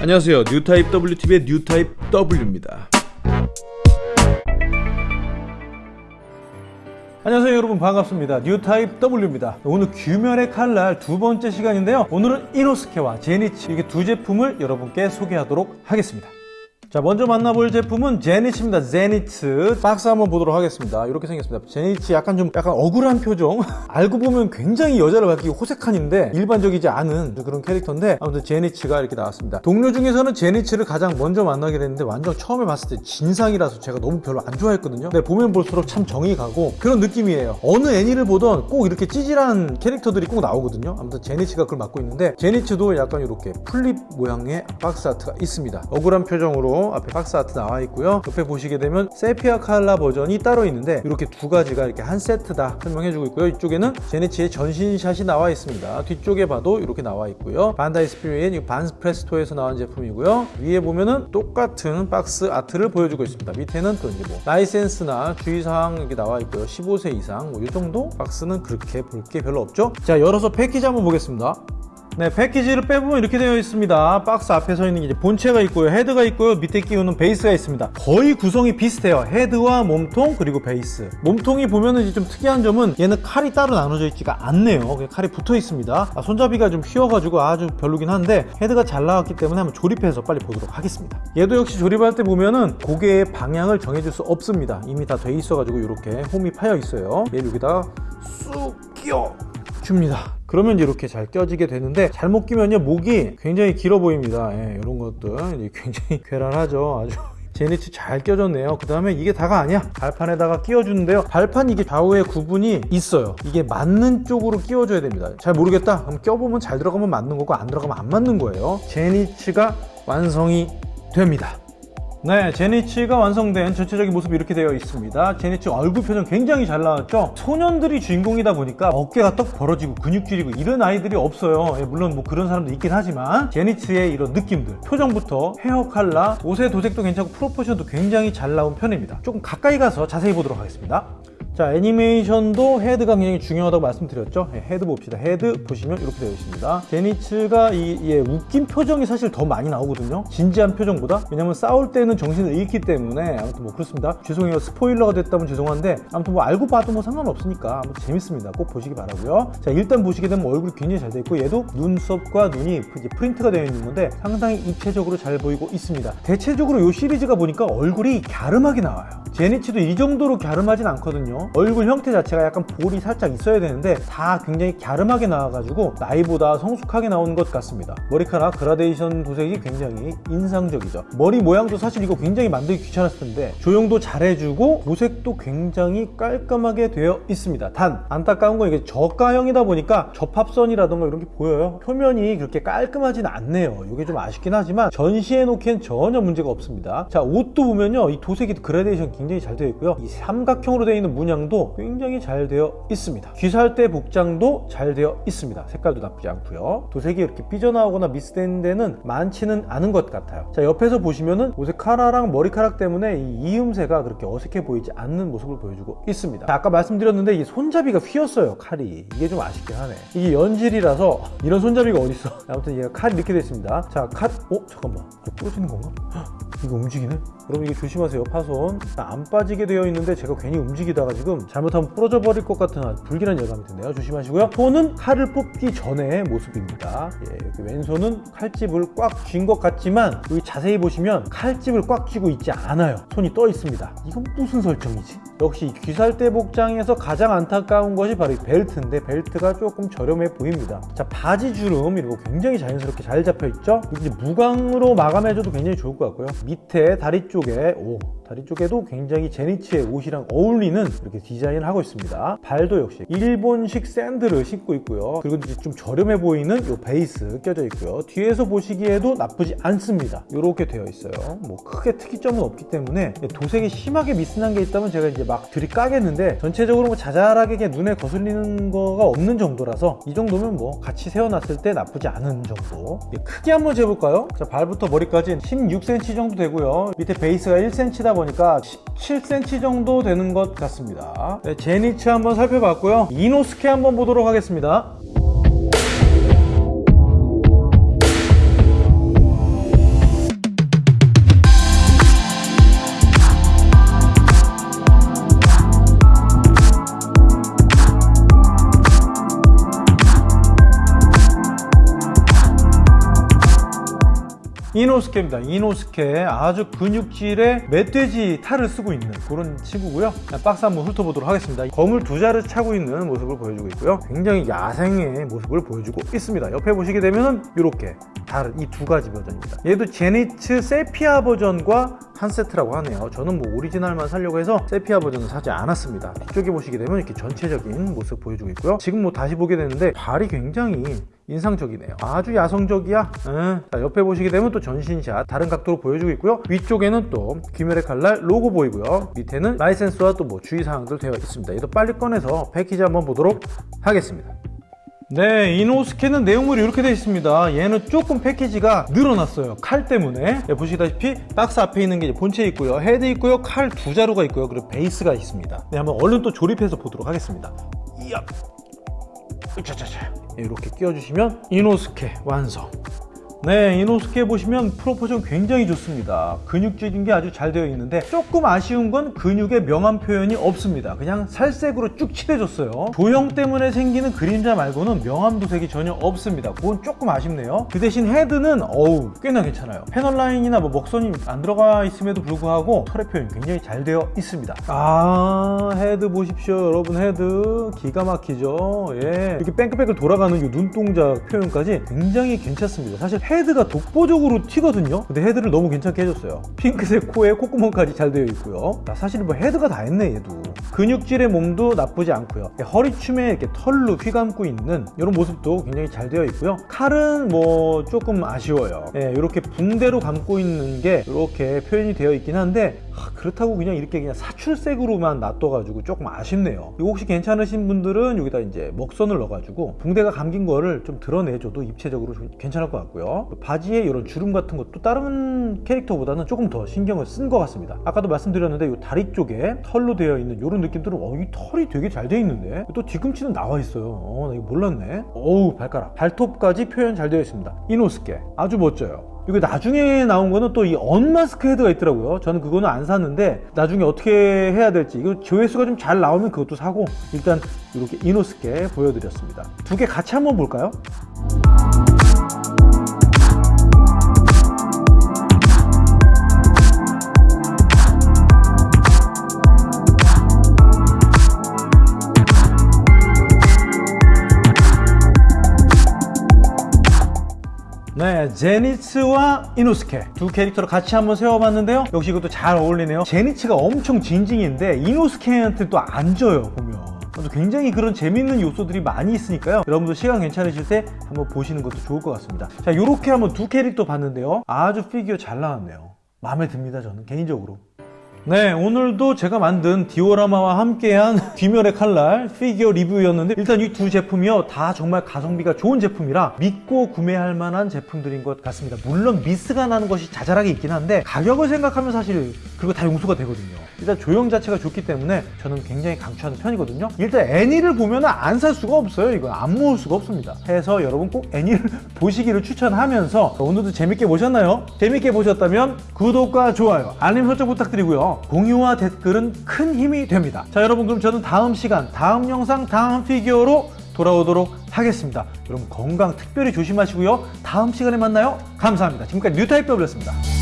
안녕하세요. 뉴타입 WTV의 뉴타입 W입니다. 안녕하세요 여러분. 반갑습니다. 뉴타입 W입니다. 오늘 귀멸의 칼날 두 번째 시간인데요. 오늘은 이노스케와 제니츠 이렇게 두 제품을 여러분께 소개하도록 하겠습니다 자 먼저 만나볼 제품은 제니츠입니다. 제니츠. 박스 한번 보도록 하겠습니다. 이렇게 생겼습니다. 제니츠 약간 좀 약간 억울한 표정? 알고 보면 굉장히 여자를 밝히고 호색한인데 일반적이지 않은 그런 캐릭터인데 아무튼 제니츠가 이렇게 나왔습니다. 동료 중에서는 제니츠를 가장 먼저 만나게 됐는데 완전 처음에 봤을 때 진상이라서 제가 너무 별로 안 좋아했거든요. 근데 보면 볼수록 참 정이 가고 그런 느낌이에요. 어느 애니를 보던 꼭 이렇게 찌질한 캐릭터들이 꼭 나오거든요. 아무튼 제니츠가 그걸 맡고 있는데 제니츠도 약간 이렇게 플립 모양의 박스 아트가 있습니다. 억울한 표정으로 앞에 박스 아트 나와 있고요. 옆에 보시게 되면 세피아 칼라 버전이 따로 있는데 이렇게 두 가지가 이렇게 한 세트다 설명해주고 있고요. 이쪽에는 제니츠의 전신샷이 나와 있습니다. 뒤쪽에 봐도 이렇게 나와 있고요. 반다이 스피리츠 반프레스토에서 나온 제품이고요. 위에 보면은 똑같은 박스 아트를 보여주고 있습니다. 밑에는 또 이제 뭐 라이센스나 주의사항 이렇게 나와 있고요. 15세 이상 뭐 이 정도 박스는 그렇게 볼 게 별로 없죠? 자 열어서 패키지 한번 보겠습니다 네, 패키지를 빼보면 이렇게 되어 있습니다. 박스 앞에 서 있는 게 본체가 있고요. 헤드가 있고요. 밑에 끼우는 베이스가 있습니다. 거의 구성이 비슷해요. 헤드와 몸통 그리고 베이스. 몸통이 보면은 이제 좀 특이한 점은 얘는 칼이 따로 나눠져 있지가 않네요. 칼이 붙어 있습니다. 아, 손잡이가 좀 휘어가지고 아주 별로긴 한데 헤드가 잘 나왔기 때문에 한번 조립해서 빨리 보도록 하겠습니다. 얘도 역시 조립할 때 보면은 고개의 방향을 정해줄 수 없습니다. 이미 다 돼 있어가지고 이렇게 홈이 파여 있어요. 얘 여기다가 쑥 끼워 줍니다. 그러면 이렇게 잘 껴지게 되는데 잘못 끼면요 목이 굉장히 길어 보입니다. 예, 이런 것들 굉장히 괴랄하죠 아주. 제니츠 잘 껴졌네요. 그 다음에 이게 다가 아니야. 발판에다가 끼워주는데요. 발판 이게 좌우에 구분이 있어요. 이게 맞는 쪽으로 끼워줘야 됩니다. 잘 모르겠다. 그럼 껴보면 잘 들어가면 맞는 거고 안 들어가면 안 맞는 거예요. 제니츠가 완성이 됩니다 네, 제니치가 완성된 전체적인 모습이 이렇게 되어 있습니다. 제니치 얼굴 표정 굉장히 잘 나왔죠? 소년들이 주인공이다 보니까 어깨가 떡 벌어지고 근육 줄이고 이런 아이들이 없어요. 예, 물론 뭐 그런 사람도 있긴 하지만 제니치의 이런 느낌들, 표정부터 헤어 컬러, 옷의 도색도 괜찮고 프로포션도 굉장히 잘 나온 편입니다. 조금 가까이 가서 자세히 보도록 하겠습니다. 자 애니메이션도 헤드가 굉장히 중요하다고 말씀드렸죠? 네, 헤드 봅시다. 헤드 보시면 이렇게 되어 있습니다. 제니츠가 이 예, 웃긴 표정이 사실 더 많이 나오거든요. 진지한 표정보다. 왜냐면 싸울 때는 정신을 잃기 때문에 아무튼 뭐 그렇습니다. 죄송해요. 스포일러가 됐다면 죄송한데 아무튼 뭐 알고 봐도 뭐 상관없으니까 아무튼 재밌습니다. 꼭 보시기 바라고요. 자 일단 보시게 되면 얼굴이 굉장히 잘 되어 있고 얘도 눈썹과 눈이 프린트가 되어 있는 건데 상당히 입체적으로 잘 보이고 있습니다. 대체적으로 이 시리즈가 보니까 얼굴이 갸름하게 나와요. 제니츠도 이 정도로 갸름하진 않거든요 얼굴 형태 자체가 약간 볼이 살짝 있어야 되는데 다 굉장히 갸름하게 나와가지고 나이보다 성숙하게 나온 것 같습니다. 머리카락 그라데이션 도색이 굉장히 인상적이죠. 머리 모양도 사실 이거 굉장히 만들기 귀찮았을 텐데 조형도 잘해주고 도색도 굉장히 깔끔하게 되어 있습니다. 단 안타까운 건 이게 저가형이다 보니까 접합선이라던가 이런 게 보여요. 표면이 그렇게 깔끔하진 않네요. 이게 좀 아쉽긴 하지만 전시해 놓기엔 전혀 문제가 없습니다. 자 옷도 보면요. 이 도색이 그라데이션 굉장히 잘 되어 있고요. 이 삼각형으로 되어 있는 문양 복장도 굉장히 잘 되어 있습니다. 귀살대 복장도 잘 되어 있습니다. 색깔도 나쁘지 않고요. 도색이 이렇게 삐져나오거나 미스된 데는 많지는 않은 것 같아요. 자 옆에서 보시면은 옷의 카라랑 머리카락 때문에 이 이음새가 그렇게 어색해 보이지 않는 모습을 보여주고 있습니다. 자, 아까 말씀드렸는데 이 손잡이가 휘었어요 칼이. 이게 좀 아쉽긴 하네. 이게 연질이라서 이런 손잡이가 어딨어? 아무튼 얘가 칼이 이렇게 됐습니다. 자칼 어? 잠깐만. 이거 부러지는 건가? 이거 움직이네? 여러분 이게 조심하세요. 파손. 안 빠지게 되어 있는데 제가 괜히 움직이다가 지금 잘못하면 부러져 버릴 것 같은 불길한 예감이 드네요. 조심하시고요. 손은 칼을 뽑기 전의 모습입니다. 예, 이렇게 왼손은 칼집을 꽉 쥔 것 같지만 여기 자세히 보시면 칼집을 꽉 쥐고 있지 않아요. 손이 떠 있습니다. 이건 무슨 설정이지? 역시 귀살대 복장에서 가장 안타까운 것이 바로 이 벨트인데 벨트가 조금 저렴해 보입니다. 자 바지 주름 거 굉장히 자연스럽게 잘 잡혀 있죠? 이제 무광으로 마감해줘도 굉장히 좋을 것 같고요. 밑에 다리 쪽에 오 다리 쪽에도 굉장히 제니치의 옷이랑 어울리는 이렇게 디자인을 하고 있습니다. 발도 역시 일본식 샌들을 신고 있고요. 그리고 이제 좀 저렴해 보이는 이 베이스 껴져 있고요. 뒤에서 보시기에도 나쁘지 않습니다. 이렇게 되어 있어요. 뭐 크게 특이점은 없기 때문에 도색이 심하게 미스난 게 있다면 제가 이제 막 들이까겠는데 전체적으로 뭐 자잘하게 눈에 거슬리는 거가 없는 정도라서 이 정도면 뭐 같이 세워놨을 때 나쁘지 않은 정도. 크게 한번 재볼까요? 자 발부터 머리까지 16cm 정도 되고요. 밑에 베이스가 1cm다 보니까 17cm 정도 되는 것 같습니다. 네, 제니츠 한번 살펴봤고요. 이노스케 한번 보도록 하겠습니다 이노스케입니다. 이노스케 아주 근육질의 멧돼지 탈을 쓰고 있는 그런 친구고요. 박스 한번 훑어보도록 하겠습니다. 검을 두 자루 차고 있는 모습을 보여주고 있고요. 굉장히 야생의 모습을 보여주고 있습니다. 옆에 보시게 되면은 이렇게 다른 이 두 가지 버전입니다. 얘도 제니츠 세피아 버전과 한 세트라고 하네요. 저는 뭐 오리지널만 사려고 해서 세피아 버전은 사지 않았습니다. 뒤쪽에 보시게 되면 이렇게 전체적인 모습 보여주고 있고요. 지금 뭐 다시 보게 되는데 발이 굉장히 인상적이네요. 아주 야성적이야. 응. 자, 옆에 보시게 되면 또 전신샷 다른 각도로 보여주고 있고요. 위쪽에는 또 귀멸의 칼날 로고 보이고요. 밑에는 라이센스와 또 뭐 주의사항들 되어 있습니다. 이도 빨리 꺼내서 패키지 한번 보도록 하겠습니다. 네, 이노스케는 내용물이 이렇게 되어 있습니다. 얘는 조금 패키지가 늘어났어요. 칼 때문에. 네, 보시다시피 박스 앞에 있는 게 본체 있고요. 헤드 있고요. 칼 두 자루가 있고요. 그리고 베이스가 있습니다. 네, 한번 얼른 또 조립해서 보도록 하겠습니다. 이야. 으차차차. 이렇게 끼워주시면 이노스케 완성. 네, 이노스케 보시면 proportion 굉장히 좋습니다. 근육질인 게 아주 잘 되어 있는데 조금 아쉬운 건 근육의 명암 표현이 없습니다. 그냥 살색으로 쭉 칠해줬어요. 조형 때문에 생기는 그림자 말고는 명암 도색이 전혀 없습니다. 그건 조금 아쉽네요. 그 대신 헤드는 어우 꽤나 괜찮아요. 패널 라인이나 뭐 먹선이 안 들어가 있음에도 불구하고 털의 표현이 굉장히 잘 되어 있습니다. 아 헤드 보십시오, 여러분 헤드 기가 막히죠. 예, 이렇게 뺑글뺑글 돌아가는 이 눈동자 표현까지 굉장히 괜찮습니다. 사실 헤드가 독보적으로 튀거든요. 근데 헤드를 너무 괜찮게 해줬어요. 핑크색 코에 콧구멍까지 잘 되어 있고요. 나 사실 뭐 헤드가 다 했네 얘도. 근육질의 몸도 나쁘지 않고요. 허리춤에 이렇게 털로 휘감고 있는 이런 모습도 굉장히 잘 되어 있고요. 칼은 뭐 조금 아쉬워요. 예, 이렇게 붕대로 감고 있는 게 이렇게 표현이 되어 있긴 한데 아, 그렇다고 그냥 이렇게 그냥 사출색으로만 놔둬가지고 조금 아쉽네요. 이거 혹시 괜찮으신 분들은 여기다 이제 먹선을 넣어가지고 붕대가 감긴 거를 좀 드러내줘도 입체적으로 좀 괜찮을 것 같고요. 바지에 이런 주름 같은 것도 다른 캐릭터보다는 조금 더 신경을 쓴 것 같습니다. 아까도 말씀드렸는데 이 다리 쪽에 털로 되어 있는 이런 느낌들은 어, 이 털이 되게 잘 되어 있는데 또 뒤꿈치는 나와 있어요. 어, 나 이거 몰랐네. 어우 발가락, 발톱까지 표현 잘 되어 있습니다. 이노스케 아주 멋져요. 이거 나중에 나온 거는 또 이 언마스크 헤드가 있더라고요. 저는 그거는 안 샀는데 나중에 어떻게 해야 될지 이거 조회수가 좀 잘 나오면 그것도 사고 일단 이렇게 이노스케 보여드렸습니다. 두 개 같이 한번 볼까요? 젠이츠와 이노스케 두 캐릭터를 같이 한번 세워봤는데요. 역시 이것도 잘 어울리네요. 젠이츠가 엄청 찡찡인데 이노스케한테 또 안 져요 보면. 또 굉장히 그런 재밌는 요소들이 많이 있으니까요. 여러분도 시간 괜찮으실 때 한번 보시는 것도 좋을 것 같습니다. 자, 이렇게 한번 두 캐릭터 봤는데요. 아주 피규어 잘 나왔네요. 마음에 듭니다, 저는 개인적으로. 네, 오늘도 제가 만든 디오라마와 함께한 귀멸의 칼날 피규어 리뷰였는데 일단 이 두 제품이요 다 정말 가성비가 좋은 제품이라 믿고 구매할 만한 제품들인 것 같습니다. 물론 미스가 나는 것이 자잘하게 있긴 한데 가격을 생각하면 사실 그거 다 용서가 되거든요. 일단 조형 자체가 좋기 때문에 저는 굉장히 강추하는 편이거든요. 일단 애니를 보면 안 살 수가 없어요. 이거 안 모을 수가 없습니다. 해서 여러분 꼭 애니를 보시기를 추천하면서 오늘도 재밌게 보셨나요? 재밌게 보셨다면 구독과 좋아요, 알림 설정 부탁드리 공유와 댓글은 큰 힘이 됩니다. 자 여러분 그럼 저는 다음 시간, 다음 영상, 다음 피규어로 돌아오도록 하겠습니다. 여러분 건강 특별히 조심하시고요. 다음 시간에 만나요. 감사합니다. 지금까지 뉴타입 더블였습니다.